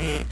Mm-hmm.